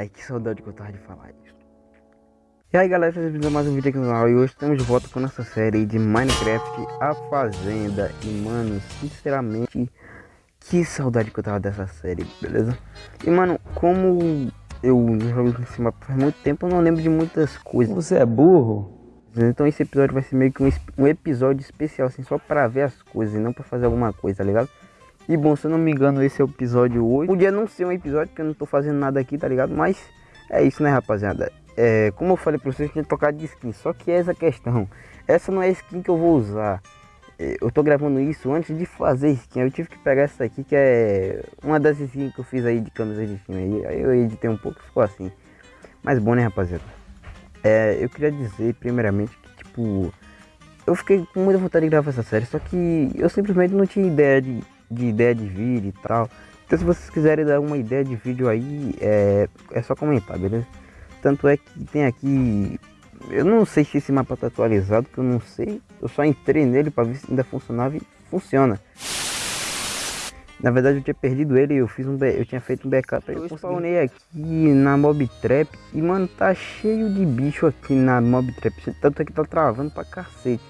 Ai, que saudade que eu tava de falar isso. E aí galera, sejam bem-vindos a mais um vídeo aqui no canal E hoje estamos de volta com nossa série de Minecraft A Fazenda E mano, sinceramente, que saudade que eu tava dessa série, beleza? E mano, como eu jogo em cima faz muito tempo, eu não lembro de muitas coisas Você é burro? Então esse episódio vai ser meio que um, um episódio especial, assim, só pra ver as coisas e não pra fazer alguma coisa, tá ligado? E bom, se eu não me engano, esse é o episódio 8. Podia não ser um episódio, porque eu não tô fazendo nada aqui, tá ligado? Mas é isso, né, rapaziada? É, como eu falei pra vocês, tinha trocar de skin. Só que essa questão, essa não é a skin que eu vou usar. É, eu tô gravando isso antes de fazer skin. Eu tive que pegar essa aqui, que é uma das skins que eu fiz aí de camisas de time. Aí eu editei um pouco e ficou assim. Mas bom, né, rapaziada? É, eu queria dizer, primeiramente, que tipo... Eu fiquei com muita vontade de gravar essa série, só que eu simplesmente não tinha ideia de de ideia de vídeo e tal. Então se vocês quiserem dar uma ideia de vídeo aí, é, é só comentar, beleza? Tanto é que tem aqui... Eu não sei se esse mapa tá atualizado, que eu não sei. Eu só entrei nele para ver se ainda funcionava e funciona. Na verdade eu tinha perdido ele, eu fiz um eu tinha feito um backup. Eu spawnei aqui na Mob Trap e mano, tá cheio de bicho aqui na Mob Trap. Tanto é que tá travando pra cacete.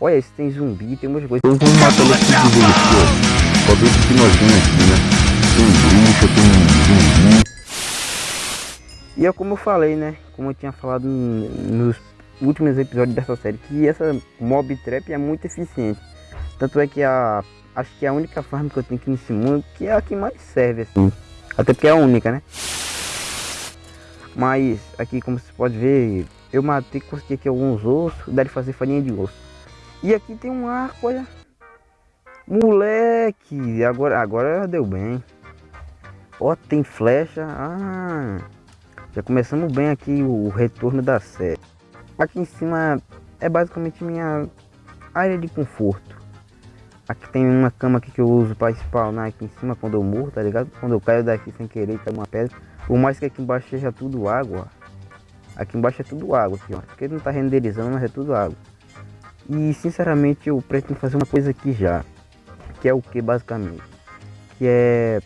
Olha, esse tem zumbi, tem umas coisas. Eu vou matar ele aqui que aqui, né? Tem bruxa, tem zumbi. E é como eu falei, né? Como eu tinha falado nos últimos episódios dessa série, que essa mob trap é muito eficiente. Tanto é que a acho que é a única farm que eu tenho aqui nesse mundo que é a que mais serve assim. Até porque é a única, né? Mas aqui como você pode ver, eu matei, consegui aqui alguns ossos, dá de fazer farinha de osso. E aqui tem um arco, olha. Moleque, agora, agora deu bem. Ó, tem flecha. Ah, já começamos bem aqui o retorno da série. Aqui em cima é basicamente minha área de conforto. Aqui tem uma cama aqui que eu uso para spawnar aqui em cima quando eu morro, tá ligado? Quando eu caio daqui sem querer, cai uma pedra. Por mais que aqui embaixo seja tudo água. Aqui embaixo é tudo água aqui, ó. Porque não tá renderizando, mas é tudo água. E sinceramente eu pretendo fazer uma coisa aqui já. Que é o que basicamente? Que é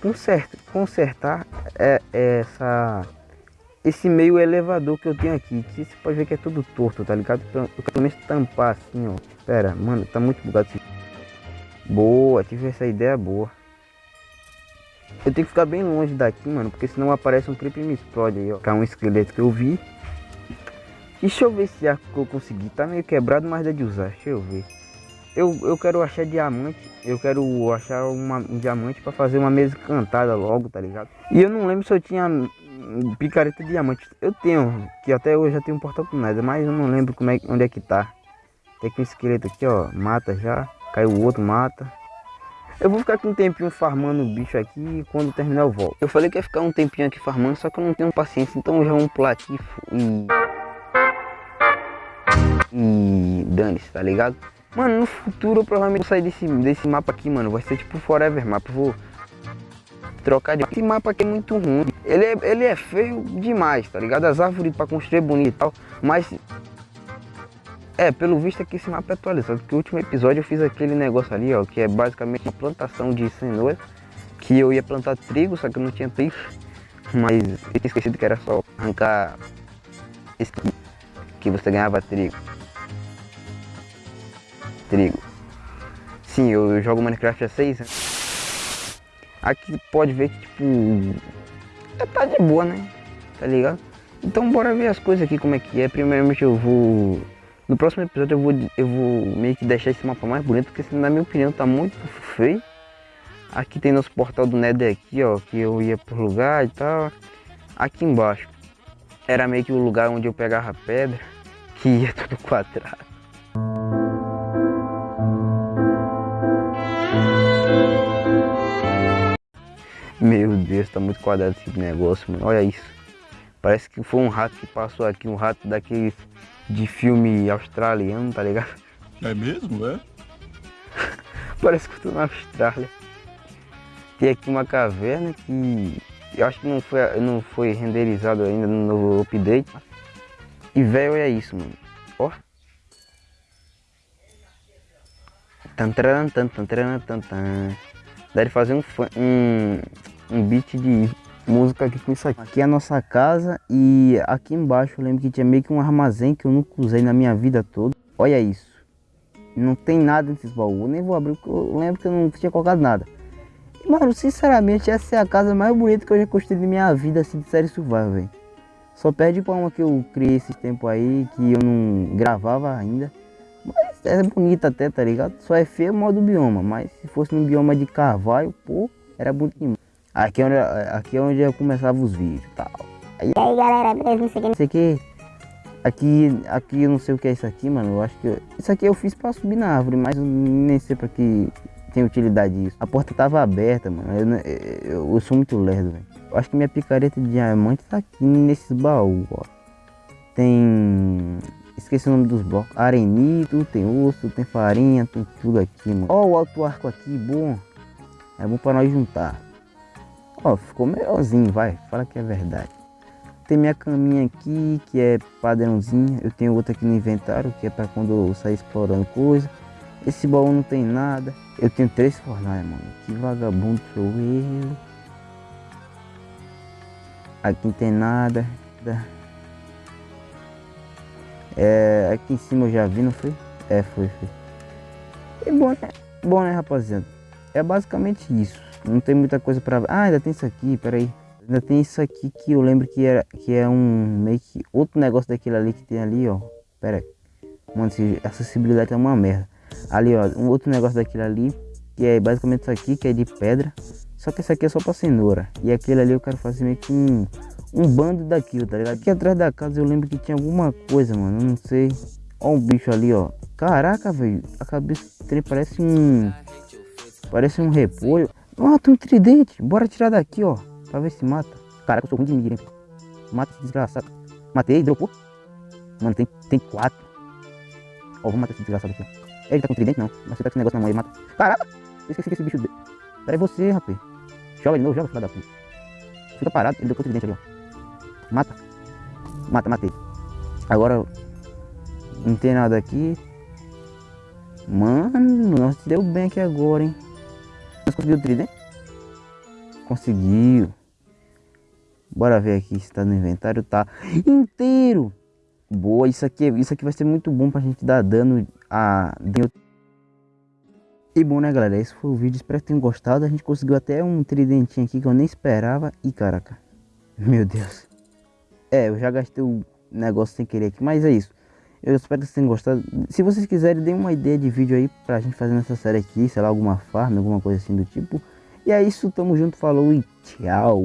consertar, consertar é, é essa, esse meio elevador que eu tenho aqui. Que você pode ver que é tudo torto, tá ligado? Eu quero pelo menos tampar assim, ó. Pera, mano, tá muito bugado. Boa, tive essa ideia boa. Eu tenho que ficar bem longe daqui, mano, porque senão aparece um creep e me explode aí, ó. Que é um esqueleto que eu vi. Deixa eu ver se arco que eu consegui. Tá meio quebrado, mas dá de usar. Deixa eu ver. Eu, eu quero achar diamante. Eu quero achar uma, um diamante para fazer uma mesa cantada logo, tá ligado? E eu não lembro se eu tinha picareta de diamante. Eu tenho, que até hoje já tenho um portal com nada, mas eu não lembro como é, onde é que tá. Tem aqui um esqueleto aqui, ó. Mata já. Caiu o outro, mata. Eu vou ficar aqui um tempinho farmando o bicho aqui e quando terminar eu volto. Eu falei que ia ficar um tempinho aqui farmando, só que eu não tenho paciência, então já vou pular aqui e e dane-se, tá ligado? Mano, no futuro eu provavelmente vou sair desse, desse mapa aqui, mano. Vai ser tipo Forever Mapa. Vou trocar de... Esse mapa aqui é muito ruim. Ele é, ele é feio demais, tá ligado? As árvores pra construir é bonito e tal. Mas... É, pelo visto aqui esse mapa é atualizado. Porque o último episódio eu fiz aquele negócio ali, ó. Que é basicamente uma plantação de cenoura. Que eu ia plantar trigo, só que eu não tinha trigo. Mas eu tinha esquecido que era só arrancar... Esse que você ganhava trigo trigo. Sim, eu jogo Minecraft há 6 anos. Aqui pode ver que, tipo, é, tá de boa, né? Tá ligado? Então bora ver as coisas aqui como é que é. Primeiramente eu vou... No próximo episódio eu vou, eu vou meio que deixar esse mapa mais bonito, porque na minha opinião tá muito feio. Aqui tem nosso portal do Nether aqui, ó, que eu ia pro lugar e tal. Aqui embaixo era meio que o lugar onde eu pegava pedra, que ia tudo quadrado. Meu Deus, tá muito quadrado esse negócio, mano. Olha isso. Parece que foi um rato que passou aqui, um rato daquele de filme australiano, tá ligado? É mesmo, é? Parece que eu tô na Austrália. Tem aqui uma caverna que eu acho que não foi, não foi renderizado ainda no novo update. E velho, olha isso, mano. Ó. Tan, tan, tan, tan, tan, tan, tan. Dá de fazer um, um, um beat de música aqui com isso aqui. Aqui é a nossa casa e aqui embaixo eu lembro que tinha meio que um armazém que eu nunca usei na minha vida toda. Olha isso. Não tem nada nesses baús. Eu nem vou abrir porque eu lembro que eu não tinha colocado nada. Mano, sinceramente, essa é a casa mais bonita que eu já construí na minha vida assim de série survival, velho. Só perde pra uma que eu criei esse tempo aí, que eu não gravava ainda. É bonita até, tá ligado? Só é feio o modo bioma, mas se fosse no bioma de carvalho, pô, era bonito demais. Aqui é onde, aqui é onde eu começava os vídeos e tal. Aí, e aí galera, beleza? Não sei Isso aqui, aqui, aqui eu não sei o que é isso aqui, mano. Eu acho que. Eu, isso aqui eu fiz pra subir na árvore, mas eu nem sei pra que tem utilidade isso. A porta tava aberta, mano. Eu, eu, eu sou muito lerdo, velho. Eu acho que minha picareta de diamante tá aqui nesses baús, ó. Tem. Esqueci o nome dos blocos. Arenito, tem osso, tem farinha, tem tudo aqui, mano. Ó, o alto arco aqui, bom. É bom pra nós juntar. Ó, ficou melhorzinho, vai. Fala que é verdade. Tem minha caminha aqui, que é padrãozinha. Eu tenho outra aqui no inventário, que é para quando eu sair explorando coisa. Esse baú não tem nada. Eu tenho três fornalhas, mano. Que vagabundo sou eu. Aqui não tem nada. É, aqui em cima eu já vi, não foi? É, foi, foi. E bom, né? Bom, né, rapaziada? É basicamente isso. Não tem muita coisa pra... Ah, ainda tem isso aqui, peraí. Ainda tem isso aqui que eu lembro que, era, que é um meio que outro negócio daquele ali que tem ali, ó. Pera aí. Mano, acessibilidade é uma merda. Ali, ó, um outro negócio daquele ali, que é basicamente isso aqui, que é de pedra. Só que esse aqui é só pra cenoura. E aquele ali eu quero fazer meio que um, um bando daquilo, tá ligado? Aqui atrás da casa eu lembro que tinha alguma coisa, mano. Eu não sei. Ó um bicho ali, ó. Caraca, velho. A cabeça dele parece um... Parece um repolho. Ó, tem um tridente. Bora tirar daqui, ó. Pra ver se mata. Caraca, eu sou ruim de mira, hein? Mata esse desgraçado. Matei, dropou. Mano, tem, tem quatro. Ó, vou matar esse desgraçado aqui, ó. Ele tá com tridente, não. Mas você tá com esse negócio na mão aí, mata. Caraca! Eu esqueci que esse bicho... Pera você, rapaz. Joga de novo, joga, filho da puta. Fica parado, ele deu com o tridente ali, ó. Mata. Mata, matei. Agora... Não tem nada aqui. Mano, nós deu bem aqui agora, hein. Nós conseguiu o tridente? Conseguiu. Bora ver aqui se tá no inventário. Tá inteiro. Boa, isso aqui, isso aqui vai ser muito bom pra gente dar dano a... E bom, né, galera? Esse foi o vídeo. Espero que tenham gostado. A gente conseguiu até um tridentinho aqui que eu nem esperava. E, caraca. Meu Deus. É, eu já gastei o negócio sem querer aqui. Mas é isso. Eu espero que vocês tenham gostado. Se vocês quiserem, deem uma ideia de vídeo aí pra gente fazer nessa série aqui. Sei lá, alguma farm, alguma coisa assim do tipo. E é isso. Tamo junto. Falou e tchau.